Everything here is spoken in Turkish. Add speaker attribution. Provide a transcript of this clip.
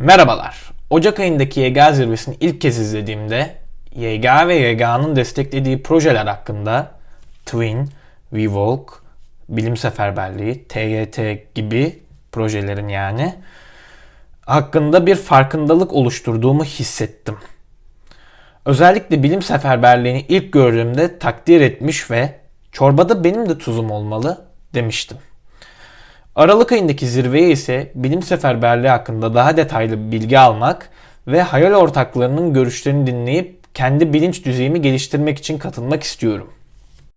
Speaker 1: Merhabalar. Ocak ayındaki YGA zirvesini ilk kez izlediğimde YGA ve YGA'nın desteklediği projeler hakkında Twin, WeWalk, Bilim Seferberliği, TYT gibi projelerin yani hakkında bir farkındalık oluşturduğumu hissettim. Özellikle bilim seferberliğini ilk gördüğümde takdir etmiş ve çorbada benim de tuzum olmalı demiştim. Aralık ayındaki zirveye ise bilim seferberliği hakkında daha detaylı bilgi almak ve hayal ortaklarının görüşlerini dinleyip kendi bilinç düzeyimi geliştirmek için katılmak istiyorum.